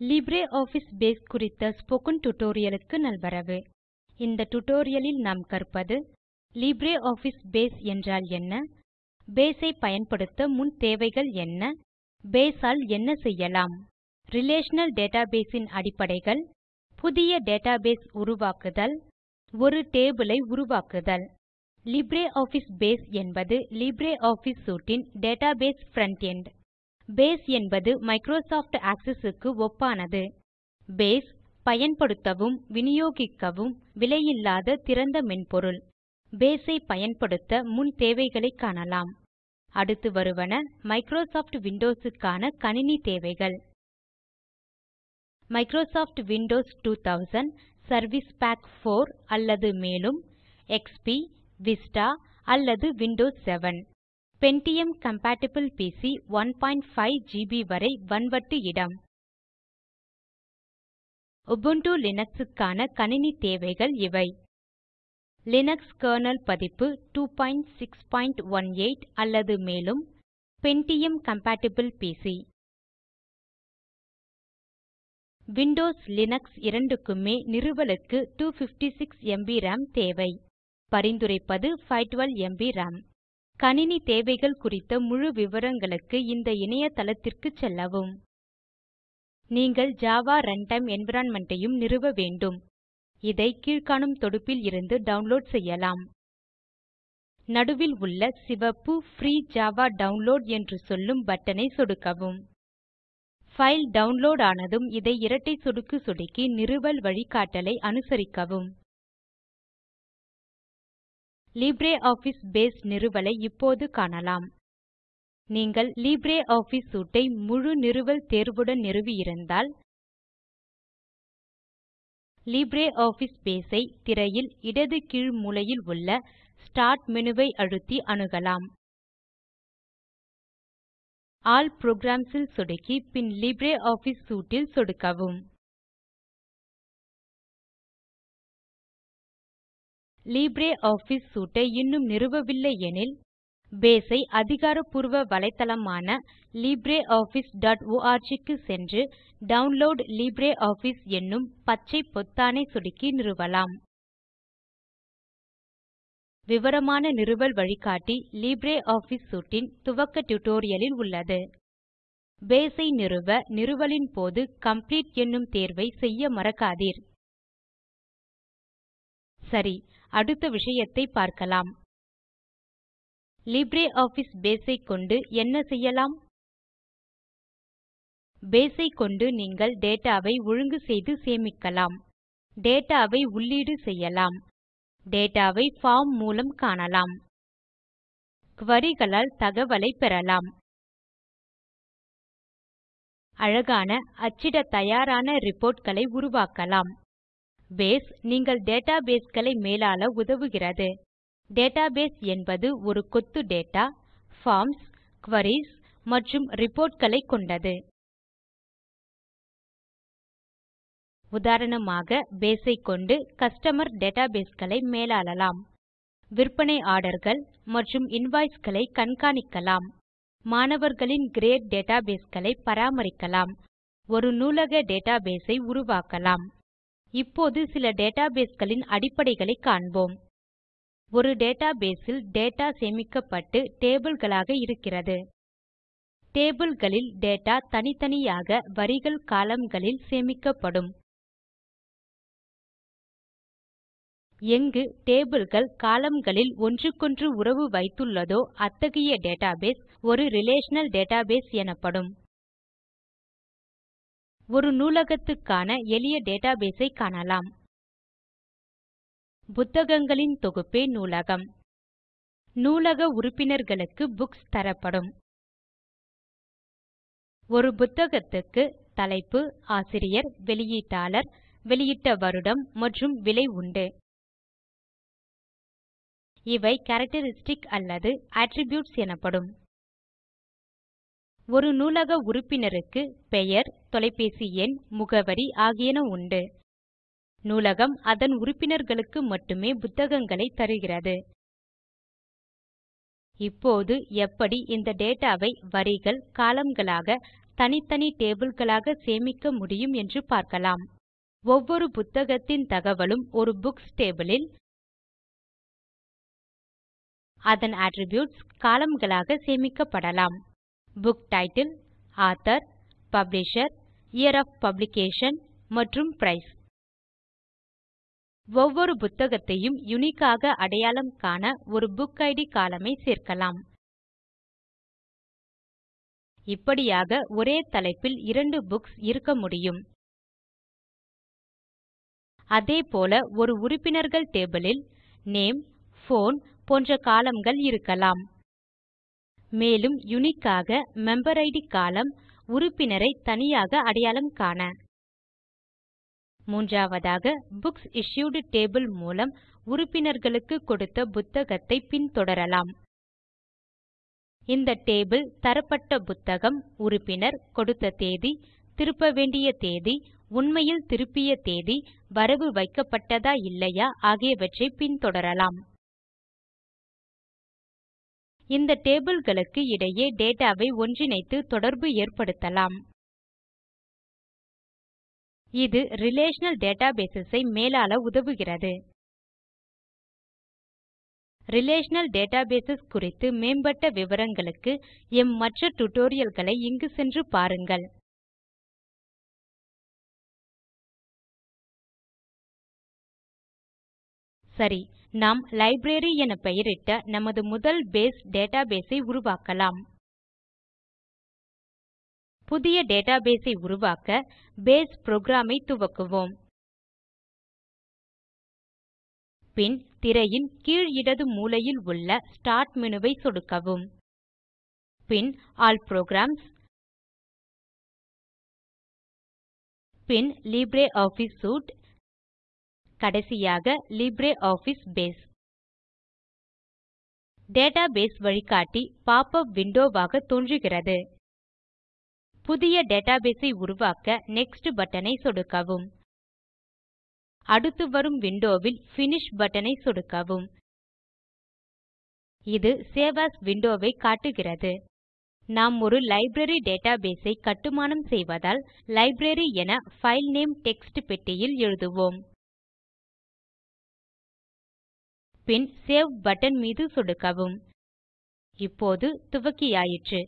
LibreOffice base குறித்த spoken tutorialக்கு நல்வரவு. இந்த tutorialலில் நாம் கற்பது LibreOffice பேஸ் என்றால் என்ன? பேஸ் ஐ பயன்படுத்த முன் தேவைகள் என்ன? பேஸால் ஆல் என்ன செய்யலாம்? ரிலேஷனல் டேட்டாபேஸ் இன் அடிப்படைகள் புதிய டேட்டாபேஸ் உருவாக்குதல் ஒரு டேபிள் ஐ உருவாக்குதல். LibreOffice பேஸ் என்பது LibreOffice Suite இன் டேட்டாபேஸ் ஃப்ரண்ட் எண்ட். பேஸ் என்பது மைக்ரோசாஃப்ட் ஆக்செஸ் க்கு ஒப்பானது. பேஸ் பயன்படுத்தவும் விநியோகிக்கவும் விலையில்லாத திறந்த மென்பொருள். பேஸ் ஐ பயன்படுத்த முன் தேவைகளை காணலாம். அடுத்து வருவன மைக்ரோசாஃப்ட் விண்டோஸுக்கான கணினி தேவைகள். மைக்ரோசாஃப்ட் விண்டோஸ் 2000 சர்வைஸ் பேக் 4 அல்லது மேலும் எக்ஸ்பி விஸ்டா அல்லது Windows 7 Pentium compatible PC 15 GB வரை வன்வட்டு இடம். Ubuntu லினக்ஸ் க்கான கணினி தேவைகள் இவை. லினக்ஸ் கெர்னல் பதிப்பு 2618 அல்லது மேலும் Pentium compatible PC Windows Linux இரண்டுக்குமே நிறுவலுக்கு 256 எம்பி ராம் தேவை. பரிந்துரைப்பது 512 எம்பி ராம் கணினி தேவைகள் குறித்த முழு விவரங்களுக்கு இந்த இணையதளத்திற்கு செல்லவும். நீங்கள் ஜாவா ரன்டைம் என்வைரன்மென்ட் ஐயும் நிறுவ வேண்டும். இதை கீழ்காணும் தொடுப்பில் இருந்து டவுன்லோட் செய்யலாம். நடுவில் உள்ள சிவப்பு ஃப்ரீ ஜாவா டவுன்லோட் என்று சொல்லும் பட்டனை சொடுக்கவும். ஃபைல் டவுன்லோட் ஆனதும் இதை இரட்டை சொடுக்கு சொடுக்கி நிறுவல் வழிகாட்டலை அனுசரிக்கவும். LibreOffice பேஸ் நிறுவலை இப்போது காணலாம். நீங்கள் LibreOffice சூட் ஐ முழு நிறுவல் தேர்வுடன் நிறுவியிருந்தால் லிப்ரியாஃபிஸ் பேஸ் ஐ திரையில் இடது கீழ் மூலையில் உள்ள ஸ்டார்ட் மேனு ஐ அழுத்தி அணுகலாம். ஆல் புரோகிராம்ஸ் ல் சொடுக்கி பின் லிப்ரியாஃபிஸ் சூட் ல் சொடுக்கவும். LibreOffice சூட் இன்னும் நிறுவவில்லை எனில் பேஸ் ஐ அதிகாரப்பூர்வ வலைத்தளமான libreofficeorg க்கு சென்று டவுன்லோட் லிப்ரியாஃபிஸ் என்னும் பச்சை பொத்தானை சொடுக்கி நிறுவலாம். விவரமான நிறுவல் வழிகாட்டி LibreOffice சூட் இன் துவக்க டியூட்டோரியலில் உள்ளது. பேஸ் ஐ நிறுவ நிறுவலின் போது காம்ப்ளீட் என்னும் தேர்வை செய்ய மறக்காதீர். சரி அடுத்த விஷயத்தை பார்க்கலாம். லிப்ரியாஃபிஸ் பேஸ் ஐ கொண்டு என்ன செய்யலாம்? பேஸ் ஐ கொண்டு நீங்கள் டேட்டா ஒழுங்கு செய்து சேமிக்கலாம். டேட்டா உள்ளீடு செய்யலாம். டேட்டா ஃபார்ம் பார்ம் மூலம் காணலாம். குரி களால் தகவலை பெறலாம். அழகான அச்சிடத் தயாரான ரிப்போர்ட் களை உருவாக்கலாம். பேஸ் நீங்கள் டேட்டாபேஸ் களை மேலாள உதவுகிறது. டேட்டாபேஸ் என்பது ஒரு கொத்து டேட்டா ஃபார்ம்ஸ் குவரிஸ் மற்றும் ரிப்போர்ட் களை கொண்டது. உதாரணமாக பேஸ் ஐ கொண்டு கஸ்டமர் டேட்டாபேஸ் களை மேலாளலாம். விற்பனை ஆர்டர்கள் மற்றும் இன்வாய்ஸ் களை கண்காணிக்கலாம். மாணவர்களின் கிரேட் டேட்டாபேஸ் களை பராமரிக்கலாம். ஒரு நூலக டேட்டாபேஸ் ஐ உருவாக்கலாம். இப்போது சில டேட்டாபேஸ்களின் அடிப்படைகளை காண்போம். ஒரு டேட்டாபேஸில் டேட்டா சேமிக்கப்பட்டு டேபிள்களாக இருக்கிறது. டேபிள்களில் டேட்டா தனித்தனியாக வரிகள் columnகளில் சேமிக்கப்படும். எங்கு டேபிள்கள் columnகளில் ஒன்றுக்கொன்று உறவு வைத்துள்ளதோ அத்தகைய டேட்டாபேஸ் ஒரு ரிலேஷனல் டேட்டாபேஸ் எனப்படும். ஒரு நூலகத்துக்கான எளிய டேட்டாபேஸ் ஐ காணலாம். புத்தகங்களின் தொகுப்பே நூலகம். நூலக உறுப்பினர்களுக்கு புக்ஸ் தரப்படும். ஒரு புத்தகத்துக்கு தலைப்பு ஆசிரியர் வெளியீட்டாளர் வெளியிட்ட வருடம் மற்றும் விலை உண்டு. இவை கேரக்டரிஸ்டிக் அல்லது அட்ரிபியூட்ஸ் எனப்படும். ஒரு நூலக உறுப்பினருக்கு பெயர் தொலைபேசி எண் முகவரி ஆகியன உண்டு. நூலகம் அதன் உறுப்பினர்களுக்கு மட்டுமே புத்தகங்களை தருகிறது. இப்போது எப்படி இந்த டேட்டாவை வரிகள் காலம்களாக தனித்தனி டேபிள்களாக சேமிக்க முடியும் என்று பார்க்கலாம். ஒவ்வொரு புத்தகத்தின் தகவலும் ஒரு புக்ஸ் டேபிளில் அதன் அட்ரிபியூட்ஸ் columnகளாக சேமிக்கப்படலாம். Book title author publisher year of publication மற்றும் பிரைஸ் ஒவ்வொரு புத்தகத்தையும் யுனிக்காக அடையாளம் காண ஒரு புக்கிட் கோலம்ன் ஐ சேர்க்கலாம். இப்படியாக ஒரே தலைப்பில் இரண்டு புக்ஸ் இருக்க முடியும். அதேபோல ஒரு உறுப்பினர்கள் டேபிளில் நேம் போன் போன்ற காலம்கள் இருக்கலாம். மேலும் யுனிக் ஆக மெம்பரிட் கோலம்ன் உறுப்பினரை தனியாக அடையாளம் காண. மூன்றாவதாக புக்ஸ் இஷ்யூட் டேபிள் மூலம் உறுப்பினர்களுக்கு கொடுத்த புத்தகத்தை பின்தொடரலாம். இந்த டேபிள் தரப்பட்ட புத்தகம் உறுப்பினர் கொடுத்த தேதி திருப்ப வேண்டிய தேதி உண்மையில் திருப்பிய தேதி வரவு வைக்கப்பட்டதா இல்லையா ஆகியவற்றை பின்தொடரலாம். இந்த டேபிள்களுக்கு இடையே டேட்டாவை ஒன்றிணைத்து தொடர்பு ஏற்படுத்தலாம். இது ரிலேஷனல் டேட்டாபேஸ் ஐ மேலாள உதவுகிறது. ரிலேஷனல் டேட்டாபேஸ் குறித்து மேம்பட்ட விவரங்களுக்கு எம் மற்ற tutorialகளை இங்கு சென்று பாருங்கள். சரி நாம் லைப்ரரி என பெயரிட்ட நமது முதல் பேஸ் டேட்டாபேஸ் ஐ உருவாக்கலாம். புதிய டேட்டாபேஸ் ஐ உருவாக்க பேஸ் புரோகிராம் ஐ துவக்குவோம். பின் திரையின் கீழ் இடது மூலையில் உள்ள ஸ்டார்ட் மேனு ஐ சொடுக்கவும். பின் ஆல் புரோகிராம்ஸ். பின் லிப்ரியாஃபிஸ் சூட். கடைசியாக லிப்ரியாஃபிஸ் பேஸ். டேட்டாபேஸ் வழிகாட்டி பாப்பப் விண்டோவாக விண்டோ ஆக தோன்றுகிறது. புதிய டேட்டாபேஸ் ஐ உருவாக்க நெக்ஸ்ட் பட்டன் ஐ சொடுக்கவும். அடுத்து வரும் விண்டோ வில் பினிஷ் பட்டன் ஐ சொடுக்கவும். இது சேவ் ஏஎஸ் விண்டோ ஐ காட்டுகிறது. நாம் ஒரு லைப்ரரி டேட்டாபேஸ் ஐ கட்டுமானம் செய்வதால் லைப்ரரி என பைல் நேம் டெக்ஸ்ட் பெட்டியில் எழுதுவோம். பின் சேவ் பட்டன் மீது சொடுக்கவும். இப்போது துவக்கியாயிற்று.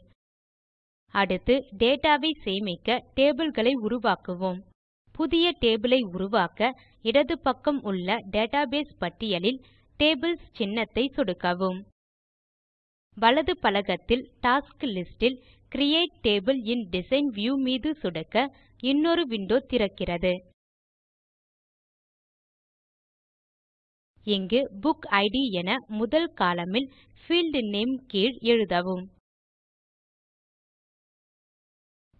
அடுத்து டேட்டாவை சேமிக்க டேபிள்களை உருவாக்குவோம். புதிய டேபிள் ஐ உருவாக்க இடது பக்கம் உள்ள டேட்டாபேஸ் பட்டியலில் டேபிள்ஸ் சின்னத்தை சொடுக்கவும். வலது பலகத்தில் டாஸ்க் லிஸ்ட் கிரியேட் டேபிள் இன் டிசைன் வியூ மீது சொடுக்க இன்னொரு விண்டோ திறக்கிறது. இங்கு புக் id என முதல் காலமில் ல் பீல்ட் நேம் கீழ் எழுதவும்.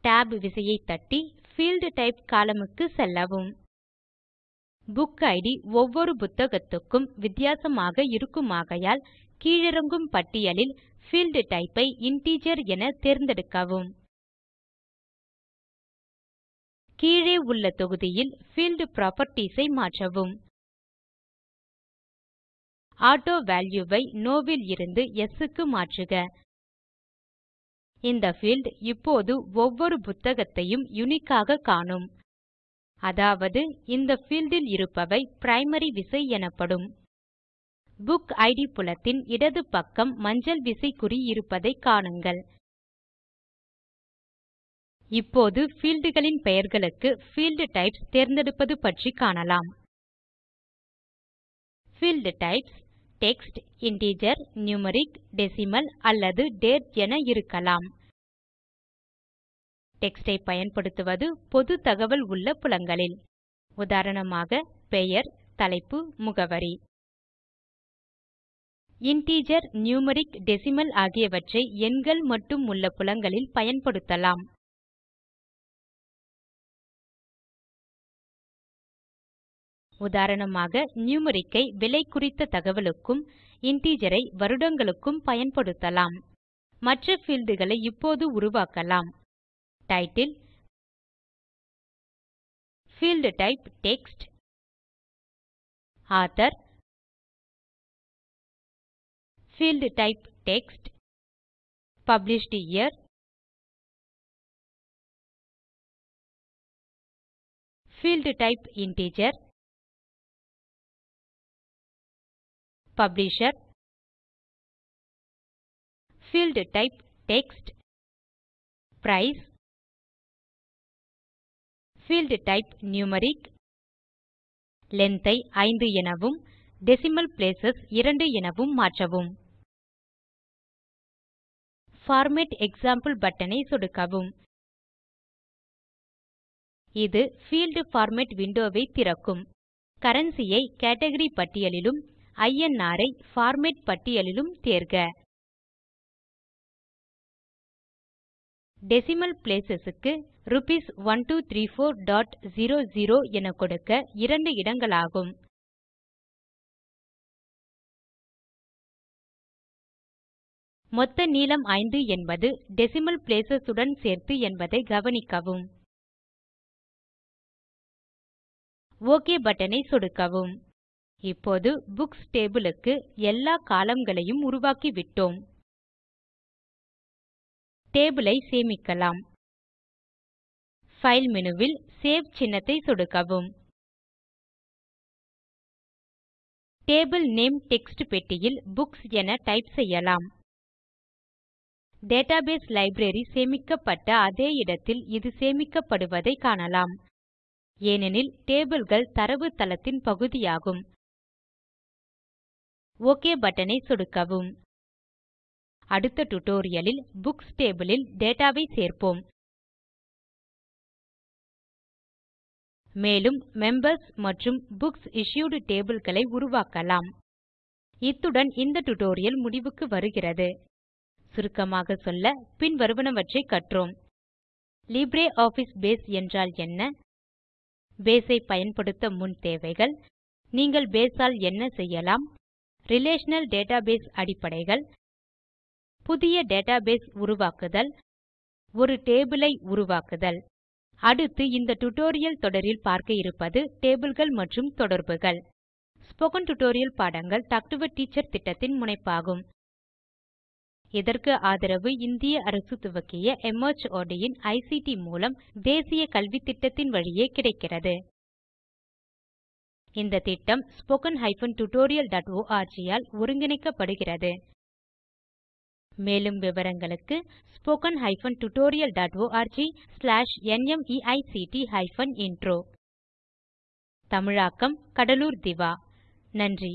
Tab விசையை தட்டி பீல்ட் டைப் காலமுக்கு செல்லவும். புக் id ஒவ்வொரு புத்தகத்துக்கும் வித்தியாசமாக இருக்குமாகையால் கீழிறங்கும் பட்டியலில் பீல்ட் type ஐ இன்டிஜர் என தேர்ந்தெடுக்கவும். கீழே உள்ள தொகுதியில் பீல்ட் புராப்பர்ட்டீஸ் ஐ மாற்றவும். ஆட்டோவல்யூ வை நோ லிருந்து yes க்கு மாற்றுக. இந்த பீல்ட் இப்போது ஒவ்வொரு புத்தகத்தையும் யுனிக் ஆக காணும். அதாவது இந்த பீல்ட் இல் இருப்பவை பிரைமரி விசை எனப்படும். புக் இட் புலத்தின் இடது பக்கம் மஞ்சள் விசைக்குறி இருப்பதை காணுங்கள். இப்போது fieldகளின் பெயர்களுக்கு பீல்ட் டைப்ஸ் தேர்ந்தெடுப்பது பற்றி காணலாம். Field types text integer numeric decimal அல்லது டேட் என இருக்கலாம். டெக்ஸ்ட் பயன்படுத்துவது பொது தகவல் உள்ள புலங்களில். உதாரணமாக பெயர் தலைப்பு முகவரி. இன்டிஜர் நியூமெரிக் டெசிமல் ஆகியவற்றை எண்கள் மட்டும் உள்ள புலங்களில் பயன்படுத்தலாம். உதாரணமாக numeric ஐ விலை குறித்த தகவலுக்கும் integer ஐ வருடங்களுக்கும் பயன்படுத்தலாம். மற்ற fieldகளை இப்போது உருவாக்கலாம். Title field type text author field type text published year Field type integer publisher Field type text Price Field type numeric Length ஐ 5 எனவும் டெசிமல் பிளேஸ் 2 எனவும் மாற்றவும். பார்மேட் எக்ஸாம்பிள் பட்டன் ஐ சொடுக்கவும். இது பீல்ட் பார்மேட் விண்டோ ஐ திறக்கும். கரன்சி ஐ கேட்கரி பட்டியலிலும் INR ஐ பார்மேட் பட்டியலிலும் தேர்க. டெசிமல் பிளேஸ் க்கு ரூப்பீஸ் 123400 என கொடுக்க இரண்டு இடங்களாகும். மொத்த நீளம் 5 என்பது டெசிமல் பிளேஸ் உடன் சேர்த்து என்பதை கவனிக்கவும். ஒக் பட்டன் ஐ சொடுக்கவும். இப்போது புக்ஸ் டேபிள் க்கு எல்லா கோலம்ன் களையும் உருவாக்கிவிட்டோம். டேபிள் ஐ சேமிக்கலாம். பைல் மேனு வில் சேவ் சின்னத்தை சொடுக்கவும். டேபிள் நேம் டெக்ஸ்ட் பெட்டியில் புக்ஸ் என டைப் செய்யலாம். டேட்டாபேஸ் லைப்ரரி சேமிக்கப்பட்ட அதே இடத்தில் இது சேமிக்கப்படுவதை காணலாம். ஏனெனில் tableகள் தரவுத்தளத்தின் பகுதியாகும். OK பட்டனை ஐ சொடுக்கவும். அடுத்த tutorialலில் புக்ஸ் டேபிள் டேட்டாவை டேட்டா சேர்ப்போம். மேலும் மெம்பர்ஸ் மற்றும் புக்ஸ் இஷ்யூட் டேபிள் களை உருவாக்கலாம். இத்துடன் இந்த டியூட்டோரியல் முடிவுக்கு வருகிறது. சுருக்கமாக சொல்ல பின்வருவனவற்றை கற்றோம். லிப்ரியாஃபிஸ் பேஸ் என்றால் என்ன? பேஸ் ஐ பயன்படுத்த முன் தேவைகள். நீங்கள் பேஸ் ஆல் என்ன செய்யலாம்? ரிலேஷனல் டேட்டாபேஸ் அடிப்படைகள் புதிய டேட்டாபேஸ் உருவாக்குதல் ஒரு டேபிள் ஐ உருவாக்குதல். அடுத்து இந்த டியூட்டோரியல் தொடரில் பார்க்க இருப்பது டேபிள்கள் மற்றும் தொடர்புகள். ஸ்போக்கன் டியூட்டோரியல் பாடங்கள் டாக் டு எ டீச்சர் திட்டத்தின் முனைப்பாகும். இதற்கு ஆதரவு இந்திய அரசு துவக்கிய மார்ட் இன் ஐசிடி மூலம் தேசிய கல்வித்திட்டத்தின் வழியே கிடைக்கிறது. இந்த திட்டம் spoken tutorialorg டாட் ஆல் ஒருங்கிணைக்கப்படுகிறது. மேலும் விவரங்களுக்கு spoken tutorialorg/nmeictintro dot slash intro தமிழாக்கம் கடலூர் திவா. நன்றி.